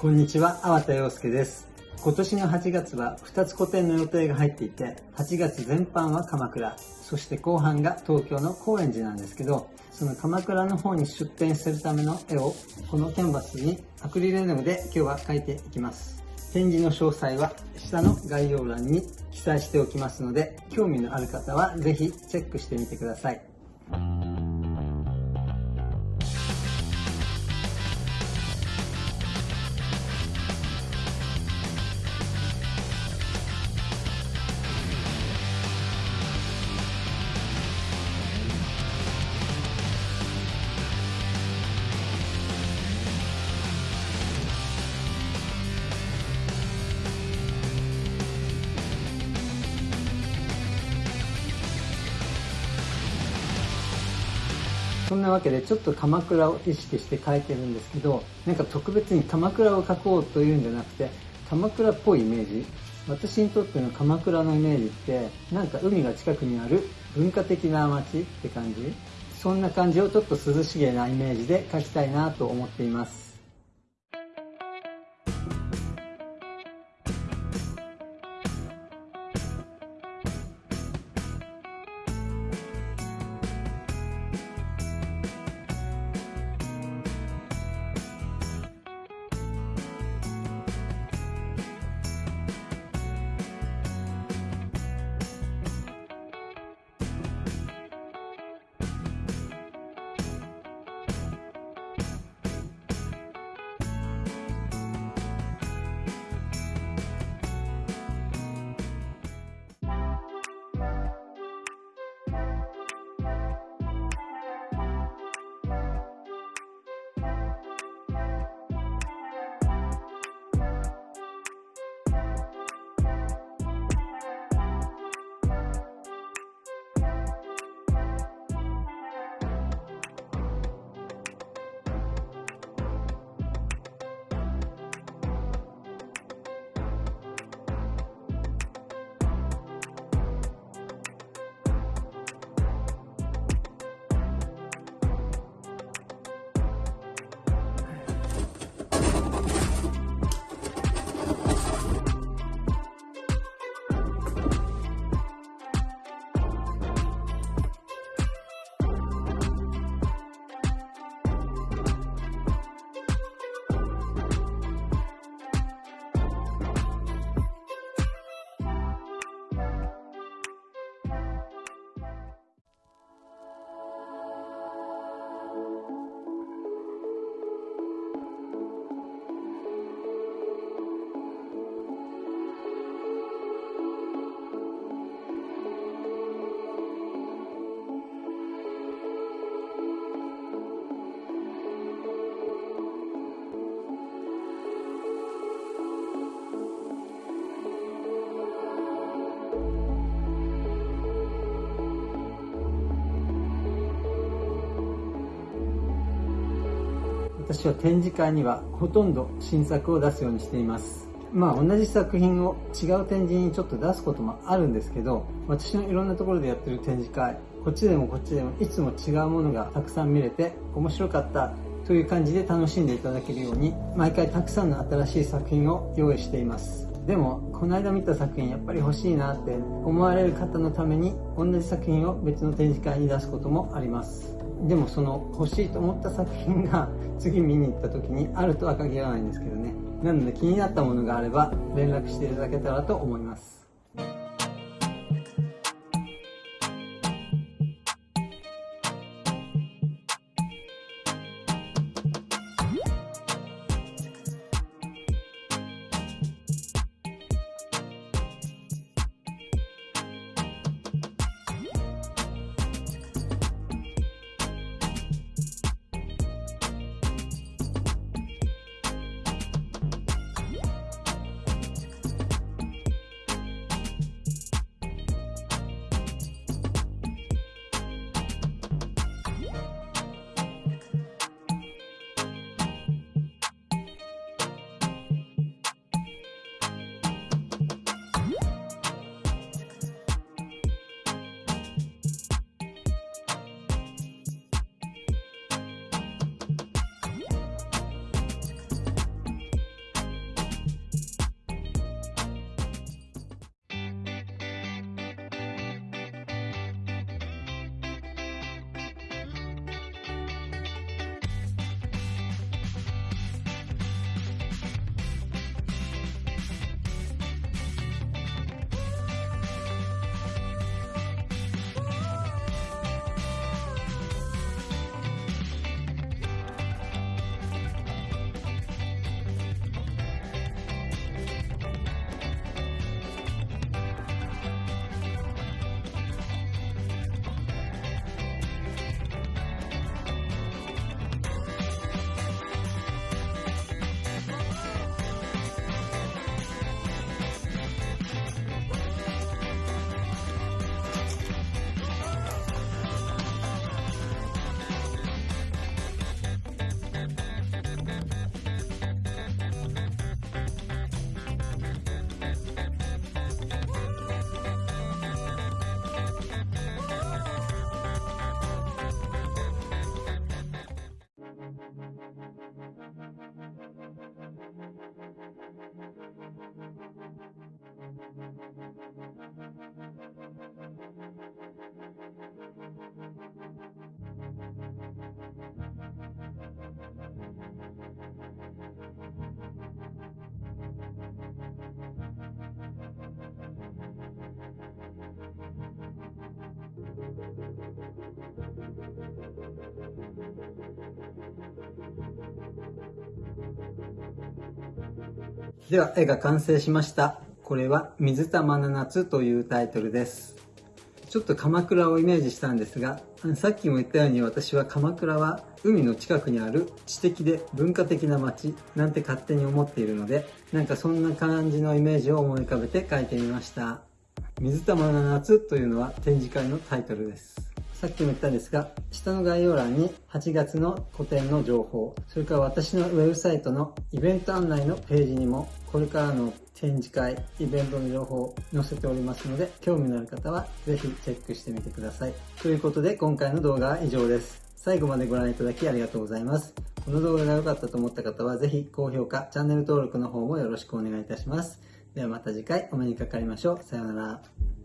こんにちは、粟田洋介です。今年の8月は2つ個展の予定が入っていて、8月全般は鎌倉、そして後半が東京の高円寺なんですけど、その鎌倉の方に出展するための絵を、このキャンバスにアクリル絵の具で今日は描いていきます。展示の詳細は下の概要欄に記載しておきますので、興味のある方はぜひチェックしてみてください。そんなわけでちょっと鎌倉を意識して描いてるんですけどなんか特別に鎌倉を描こうというんじゃなくて鎌倉っぽいイメージ。私にとっての鎌倉のイメージってなんか海が近くにある文化的な街って感じ。そんな感じをちょっと涼しげなイメージで描きたいなと思っています。私は展示会にはほとんど新作を出すようにしています。まあ同じ作品を違う展示にちょっと出すこともあるんですけど、私のいろんなところでやってる展示会、こっちでもこっちでもいつも違うものがたくさん見れて面白かったという感じで楽しんでいただけるように、毎回たくさんの新しい作品を用意しています。でも、この間見た作品やっぱり欲しいなって思われる方のために、同じ作品を別の展示会に出すこともあります。でもその欲しいと思った作品が 次見に行った時にあるとは限らないんですけどねなので気になったものがあれば連絡していただけたらと思いますでは絵が完成しました。これは水玉の夏というタイトルです。ちょっと鎌倉をイメージしたんですがさっきも言ったように私は鎌倉は海の近くにある知的で文化的な街なんて勝手に思っているのでなんかそんな感じのイメージを思い浮かべて描いてみました。水玉の夏というのは展示会のタイトルです。さっきも言ったんですが、下の概要欄に8月の個展の情報、それから私のウェブサイトのイベント案内のページにも、これからの展示会、イベントの情報を載せておりますので、興味のある方はぜひチェックしてみてください。ということで、今回の動画は以上です。最後までご覧いただきありがとうございます。この動画が良かったと思った方は、ぜひ高評価、チャンネル登録の方もよろしくお願いいたします。ではまた次回お目にかかりましょう。さようなら。